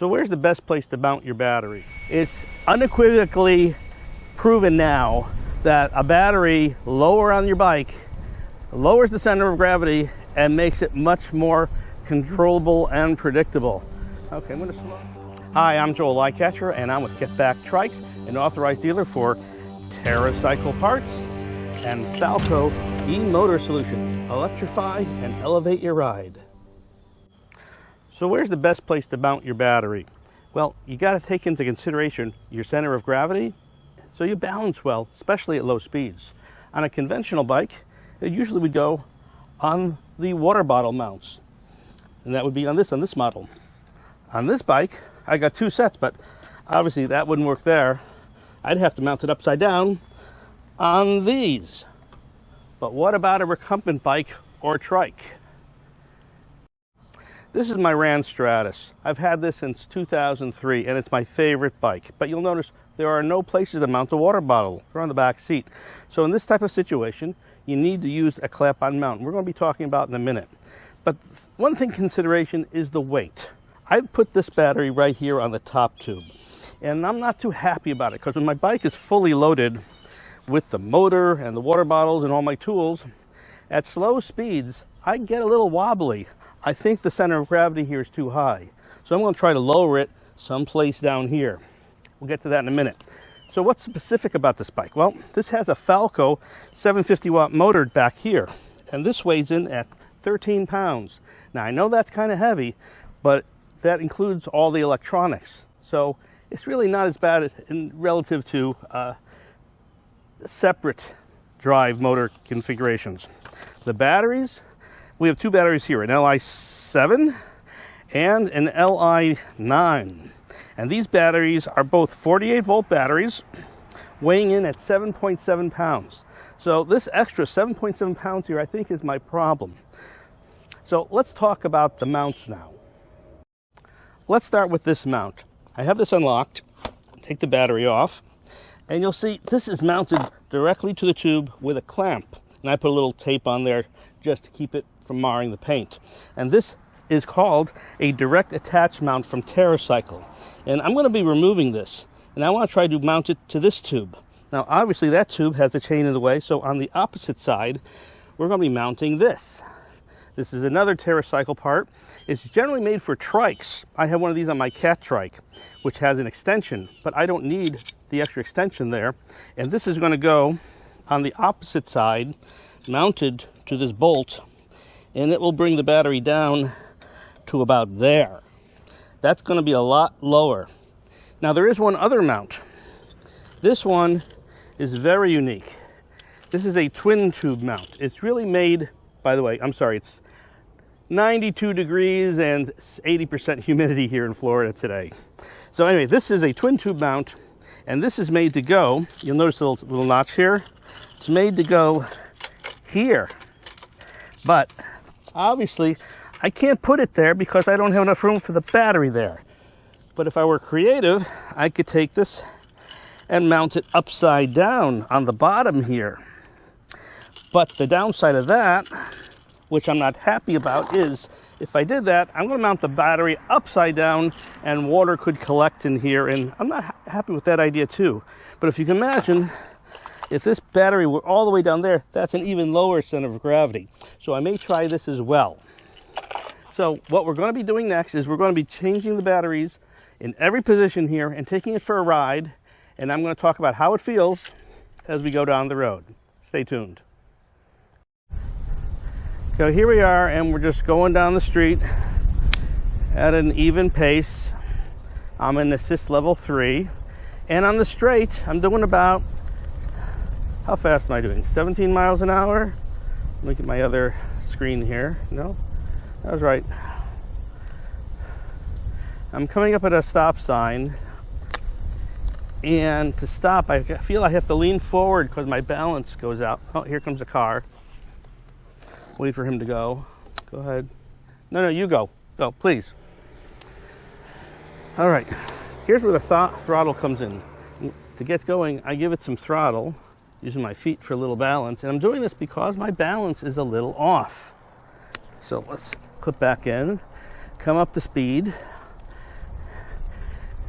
So where's the best place to mount your battery? It's unequivocally proven now that a battery lower on your bike lowers the center of gravity and makes it much more controllable and predictable. Okay, I'm gonna slow. Hi, I'm Joel Lightcatcher and I'm with Get Back Trikes, an authorized dealer for TerraCycle parts and Falco e-motor solutions. Electrify and elevate your ride. So where's the best place to mount your battery? Well, you got to take into consideration your center of gravity so you balance well, especially at low speeds. On a conventional bike, it usually would go on the water bottle mounts. And that would be on this, on this model. On this bike, I got two sets, but obviously that wouldn't work there. I'd have to mount it upside down on these. But what about a recumbent bike or trike? This is my RANS Stratus. I've had this since 2003 and it's my favorite bike. But you'll notice there are no places to mount a water bottle. They're on the back seat. So in this type of situation, you need to use a clap-on mount. We're going to be talking about in a minute. But one thing consideration is the weight. I've put this battery right here on the top tube. And I'm not too happy about it because when my bike is fully loaded with the motor and the water bottles and all my tools, at slow speeds, I get a little wobbly. I think the center of gravity here is too high. So I'm going to try to lower it someplace down here. We'll get to that in a minute. So what's specific about this bike? Well, this has a Falco 750 watt motor back here, and this weighs in at 13 pounds. Now I know that's kind of heavy, but that includes all the electronics. So it's really not as bad in relative to uh, separate drive motor configurations. The batteries, we have two batteries here, an Li7 and an Li9. And these batteries are both 48 volt batteries weighing in at 7.7 pounds. So this extra 7.7 pounds here, I think is my problem. So let's talk about the mounts now. Let's start with this mount. I have this unlocked, take the battery off, and you'll see this is mounted directly to the tube with a clamp. And I put a little tape on there just to keep it from marring the paint. And this is called a direct attach mount from TerraCycle. And I'm going to be removing this. And I want to try to mount it to this tube. Now, obviously, that tube has a chain in the way. So on the opposite side, we're going to be mounting this. This is another TerraCycle part. It's generally made for trikes. I have one of these on my Catrike, which has an extension, but I don't need the extra extension there. And this is going to go on the opposite side, mounted to this bolt and it will bring the battery down to about there. That's going to be a lot lower. Now there is one other mount. This one is very unique. This is a twin tube mount. It's really made, by the way, I'm sorry, it's 92 degrees and 80% humidity here in Florida today. So anyway, this is a twin tube mount and this is made to go, you'll notice the little, little notch here. It's made to go here. But Obviously, I can't put it there because I don't have enough room for the battery there. But if I were creative, I could take this and mount it upside down on the bottom here. But the downside of that, which I'm not happy about, is if I did that, I'm going to mount the battery upside down and water could collect in here. And I'm not ha happy with that idea too. But if you can imagine, if this battery were all the way down there, that's an even lower center of gravity. So I may try this as well. So what we're going to be doing next is we're going to be changing the batteries in every position here and taking it for a ride. And I'm going to talk about how it feels as we go down the road. Stay tuned. So here we are and we're just going down the street at an even pace. I'm in assist level three. And on the straight, I'm doing about how fast am I doing? 17 miles an hour? Look at my other screen here. No, that was right. I'm coming up at a stop sign and to stop I feel I have to lean forward because my balance goes out. Oh, here comes a car. Wait for him to go. Go ahead. No, no, you go. Go, please. All right. Here's where the th throttle comes in. To get going, I give it some throttle using my feet for a little balance. And I'm doing this because my balance is a little off. So let's clip back in, come up to speed.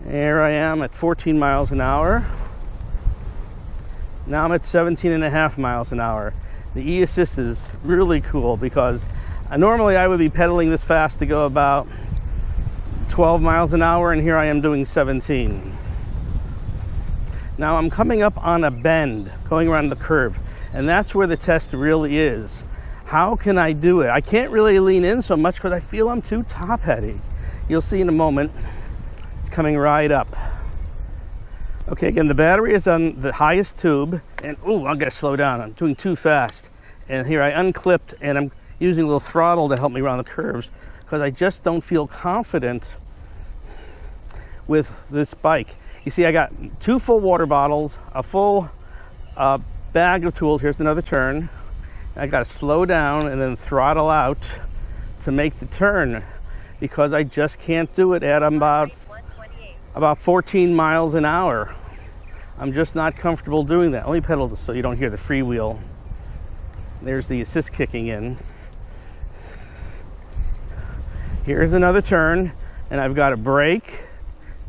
Here I am at 14 miles an hour. Now I'm at 17 and a half miles an hour. The e-assist is really cool because uh, normally I would be pedaling this fast to go about 12 miles an hour and here I am doing 17. Now I'm coming up on a bend, going around the curve, and that's where the test really is. How can I do it? I can't really lean in so much because I feel I'm too top heavy. You'll see in a moment, it's coming right up. Okay, again, the battery is on the highest tube, and oh, I gotta slow down. I'm doing too fast. And here I unclipped, and I'm using a little throttle to help me around the curves because I just don't feel confident with this bike. You see, I got two full water bottles, a full uh, bag of tools. Here's another turn. I got to slow down and then throttle out to make the turn because I just can't do it at about about 14 miles an hour. I'm just not comfortable doing that. Let me pedal this so you don't hear the freewheel. There's the assist kicking in. Here's another turn, and I've got to brake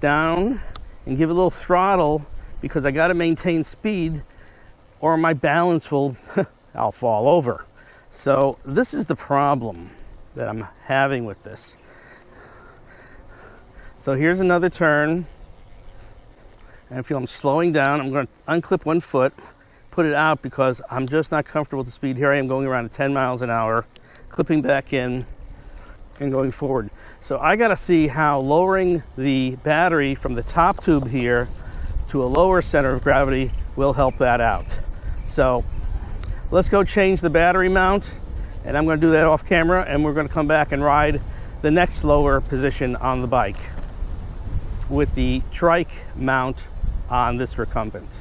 down and give a little throttle because I got to maintain speed or my balance will, I'll fall over. So this is the problem that I'm having with this. So here's another turn. And I feel I'm slowing down. I'm going to unclip one foot, put it out because I'm just not comfortable with the speed. Here I am going around at 10 miles an hour, clipping back in and going forward. So I got to see how lowering the battery from the top tube here to a lower center of gravity will help that out. So let's go change the battery mount and I'm going to do that off camera and we're going to come back and ride the next lower position on the bike with the trike mount on this recumbent.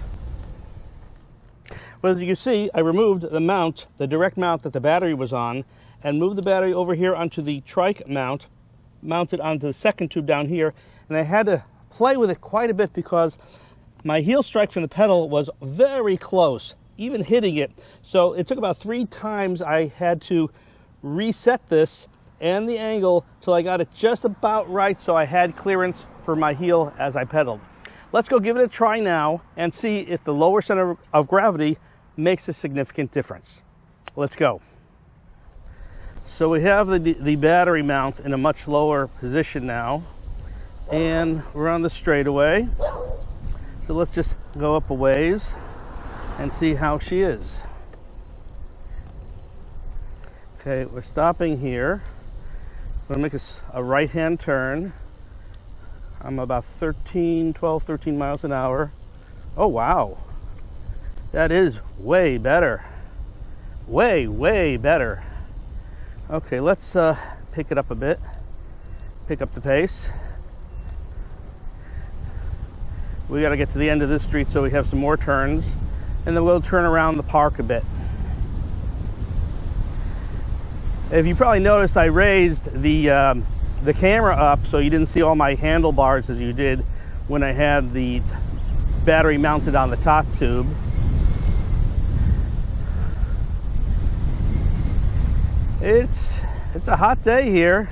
Well, as you can see, I removed the mount, the direct mount that the battery was on, and moved the battery over here onto the trike mount, mounted onto the second tube down here, and I had to play with it quite a bit because my heel strike from the pedal was very close, even hitting it. So it took about three times I had to reset this and the angle till I got it just about right so I had clearance for my heel as I pedaled. Let's go give it a try now and see if the lower center of gravity makes a significant difference. Let's go. So we have the, the battery mount in a much lower position now and we're on the straightaway. So let's just go up a ways and see how she is. Okay, we're stopping here. I'm gonna make a, a right-hand turn. I'm about 13, 12, 13 miles an hour. Oh, wow. That is way better. Way, way better. Okay, let's uh, pick it up a bit. Pick up the pace. We got to get to the end of this street so we have some more turns. And then we'll turn around the park a bit. If you probably noticed, I raised the um, the camera up so you didn't see all my handlebars as you did when I had the battery mounted on the top tube. It's it's a hot day here.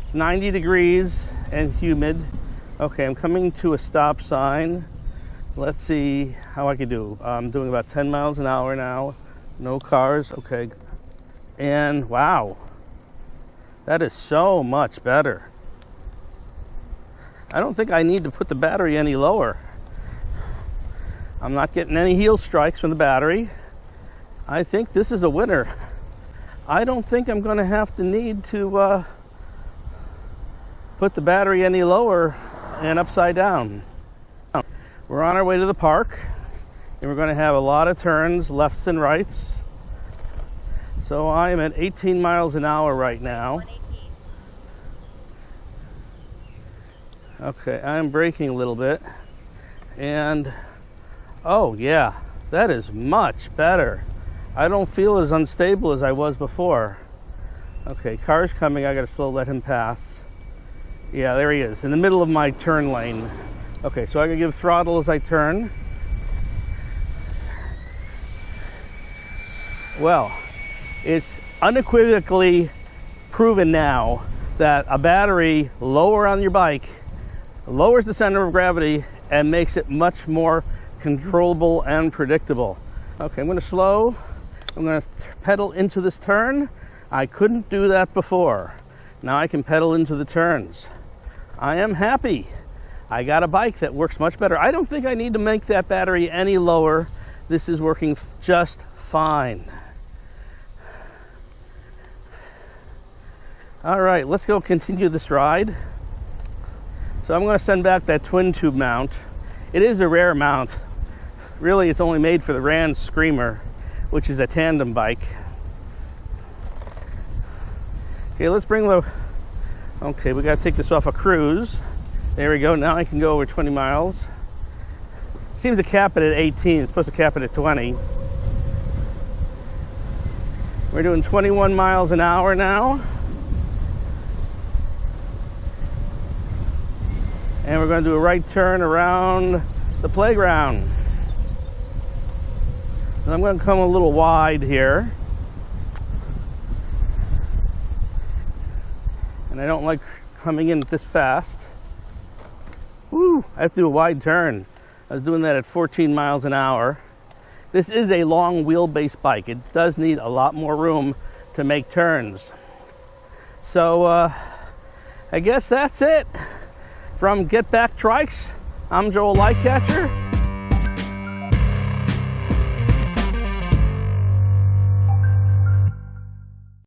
It's 90 degrees and humid. Okay, I'm coming to a stop sign. Let's see how I can do. I'm doing about 10 miles an hour now. No cars. Okay. And wow, that is so much better. I don't think I need to put the battery any lower. I'm not getting any heel strikes from the battery. I think this is a winner. I don't think I'm going to have to need to uh, put the battery any lower and upside down. We're on our way to the park and we're going to have a lot of turns, lefts and rights. So I am at 18 miles an hour right now. Okay, I'm braking a little bit. And, oh yeah, that is much better. I don't feel as unstable as I was before. Okay, car's coming. I gotta slow let him pass. Yeah, there he is, in the middle of my turn lane. Okay, so I gotta give throttle as I turn. Well, it's unequivocally proven now that a battery lower on your bike lowers the center of gravity and makes it much more controllable and predictable. Okay, I'm to slow. I'm going to pedal into this turn. I couldn't do that before. Now I can pedal into the turns. I am happy. I got a bike that works much better. I don't think I need to make that battery any lower. This is working just fine. All right, let's go continue this ride. So I'm going to send back that twin tube mount. It is a rare mount. Really, it's only made for the RANS Screamer, which is a tandem bike. Okay, let's bring the, okay, we got to take this off a cruise. There we go, now I can go over 20 miles. Seems to cap it at 18, it's supposed to cap it at 20. We're doing 21 miles an hour now. and we're going to do a right turn around the playground. And I'm going to come a little wide here. And I don't like coming in this fast. Woo, I have to do a wide turn. I was doing that at 14 miles an hour. This is a long wheelbase bike. It does need a lot more room to make turns. So uh, I guess that's it. From Get Back Trikes, I'm Joel Lightcatcher.